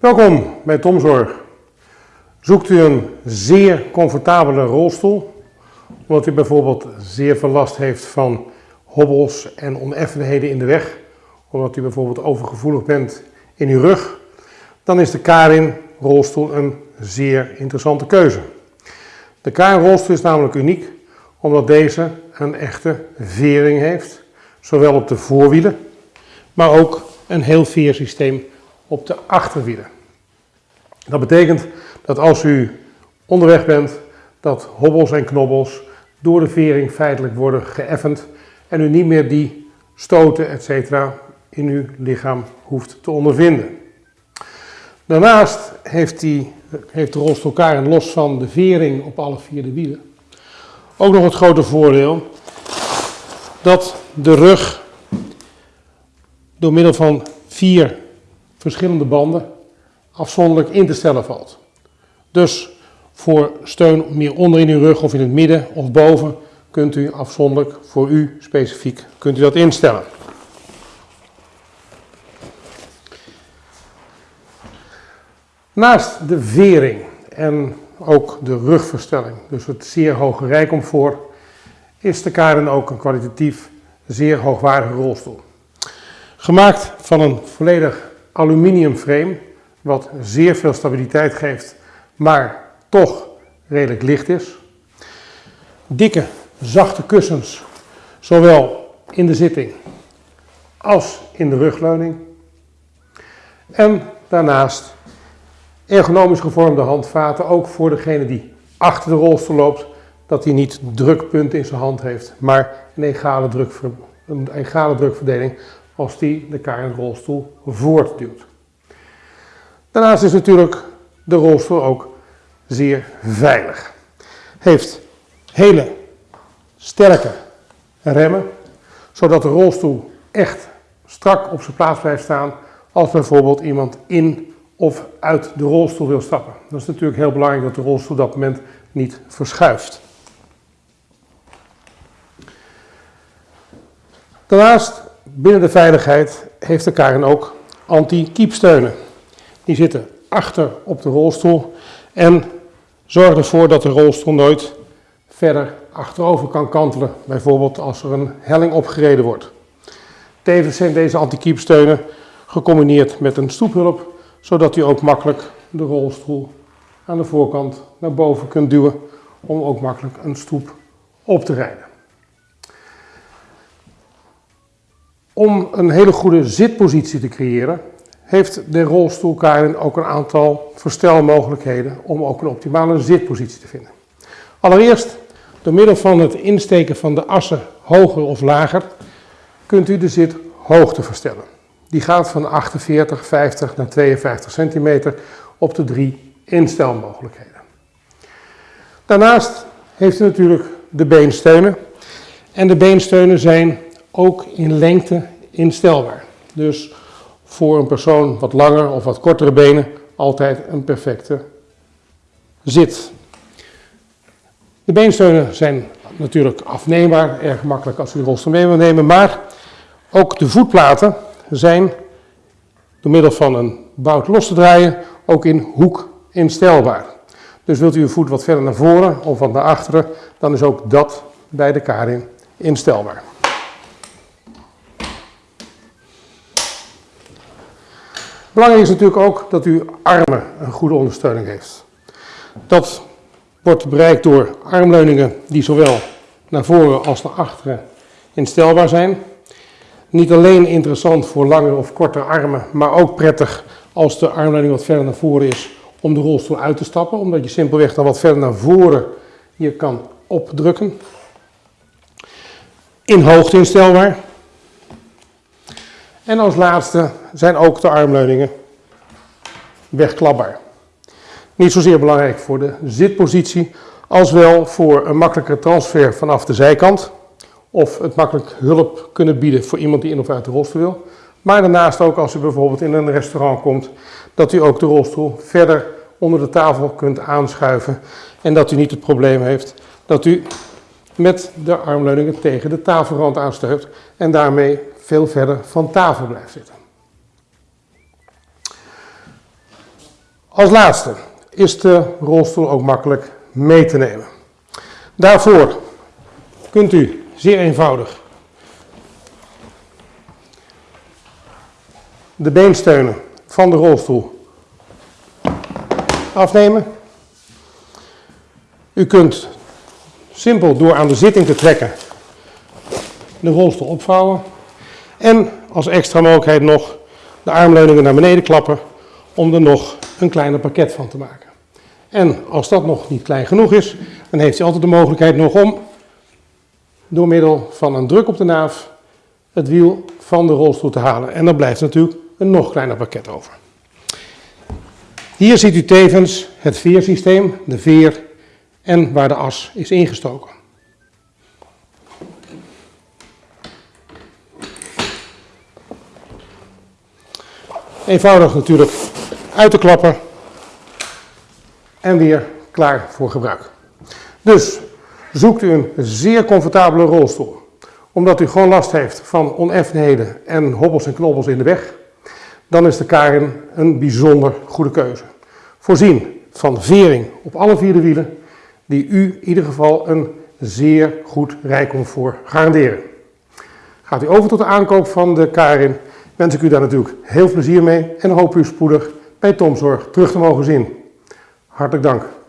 Welkom bij Tomzorg. Zoekt u een zeer comfortabele rolstoel, omdat u bijvoorbeeld zeer veel last heeft van hobbels en oneffenheden in de weg, omdat u bijvoorbeeld overgevoelig bent in uw rug, dan is de Karin rolstoel een zeer interessante keuze. De Karin rolstoel is namelijk uniek, omdat deze een echte vering heeft, zowel op de voorwielen, maar ook een heel veersysteem op de achterwielen. Dat betekent dat als u onderweg bent, dat hobbels en knobbels door de vering feitelijk worden geëffend en u niet meer die stoten etc. in uw lichaam hoeft te ondervinden. Daarnaast heeft, die, heeft de rolstoel Karen los van de vering op alle vier de wielen ook nog het grote voordeel dat de rug door middel van vier verschillende banden afzonderlijk in te stellen valt. Dus voor steun meer onder in uw rug of in het midden of boven kunt u afzonderlijk voor u specifiek kunt u dat instellen. Naast de vering en ook de rugverstelling, dus het zeer hoge rijcomfort, is de Karen ook een kwalitatief zeer hoogwaardige rolstoel. Gemaakt van een volledig aluminium frame, wat zeer veel stabiliteit geeft, maar toch redelijk licht is. Dikke, zachte kussens, zowel in de zitting als in de rugleuning. En daarnaast ergonomisch gevormde handvaten, ook voor degene die achter de rolstoel loopt, dat hij niet drukpunten in zijn hand heeft, maar een egale, een egale drukverdeling als die de KN-rolstoel voortduwt. Daarnaast is natuurlijk de rolstoel ook zeer veilig. Heeft hele sterke remmen, zodat de rolstoel echt strak op zijn plaats blijft staan als bijvoorbeeld iemand in of uit de rolstoel wil stappen. Dat is natuurlijk heel belangrijk dat de rolstoel op dat moment niet verschuift. Daarnaast, binnen de veiligheid, heeft de Karen ook anti-kiepsteunen. Die zitten achter op de rolstoel en zorgen ervoor dat de rolstoel nooit verder achterover kan kantelen. Bijvoorbeeld als er een helling opgereden wordt. Tevens zijn deze anti-kiepsteunen gecombineerd met een stoephulp zodat u ook makkelijk de rolstoel aan de voorkant naar boven kunt duwen om ook makkelijk een stoep op te rijden. Om een hele goede zitpositie te creëren, heeft de rolstoel Karin ook een aantal verstelmogelijkheden om ook een optimale zitpositie te vinden. Allereerst, door middel van het insteken van de assen hoger of lager, kunt u de zithoogte verstellen. Die gaat van 48, 50 naar 52 centimeter op de drie instelmogelijkheden. Daarnaast heeft u natuurlijk de beensteunen. En de beensteunen zijn ook in lengte instelbaar. Dus voor een persoon wat langer of wat kortere benen altijd een perfecte zit. De beensteunen zijn natuurlijk afneembaar, erg makkelijk als u de rolstoel mee wil nemen, maar ook de voetplaten zijn door middel van een bout los te draaien ook in hoek instelbaar. Dus wilt u uw voet wat verder naar voren of wat naar achteren, dan is ook dat bij de Karin instelbaar. Belangrijk is natuurlijk ook dat uw armen een goede ondersteuning heeft. Dat wordt bereikt door armleuningen die zowel naar voren als naar achteren instelbaar zijn. Niet alleen interessant voor lange of korte armen, maar ook prettig als de armleuning wat verder naar voren is om de rolstoel uit te stappen, omdat je simpelweg dan wat verder naar voren hier kan opdrukken. In hoogte instelbaar. En als laatste zijn ook de armleuningen wegklapbaar. Niet zozeer belangrijk voor de zitpositie, als wel voor een makkelijke transfer vanaf de zijkant of het makkelijk hulp kunnen bieden voor iemand die in of uit de rolstoel wil. Maar daarnaast ook als u bijvoorbeeld in een restaurant komt, dat u ook de rolstoel verder onder de tafel kunt aanschuiven en dat u niet het probleem heeft dat u met de armleuningen tegen de tafelrand aansteunt en daarmee veel verder van tafel blijft zitten. Als laatste is de rolstoel ook makkelijk mee te nemen. Daarvoor kunt u zeer eenvoudig de beensteunen van de rolstoel afnemen. U kunt simpel door aan de zitting te trekken de rolstoel opvouwen. En als extra mogelijkheid nog de armleuningen naar beneden klappen om er nog een kleiner pakket van te maken. En als dat nog niet klein genoeg is, dan heeft u altijd de mogelijkheid nog om door middel van een druk op de naaf het wiel van de rolstoel te halen. En dan blijft natuurlijk een nog kleiner pakket over. Hier ziet u tevens het veersysteem, de veer en waar de as is ingestoken. Eenvoudig natuurlijk uit te klappen en weer klaar voor gebruik. Dus zoekt u een zeer comfortabele rolstoel, omdat u gewoon last heeft van oneffenheden en hobbels en knobbels in de weg, dan is de Karin een bijzonder goede keuze. Voorzien van vering op alle vier de wielen, die u in ieder geval een zeer goed rijcomfort garanderen. Gaat u over tot de aankoop van de Karin, wens ik u daar natuurlijk heel veel plezier mee en hoop u spoedig bij Tomzorg terug te mogen zien. Hartelijk dank.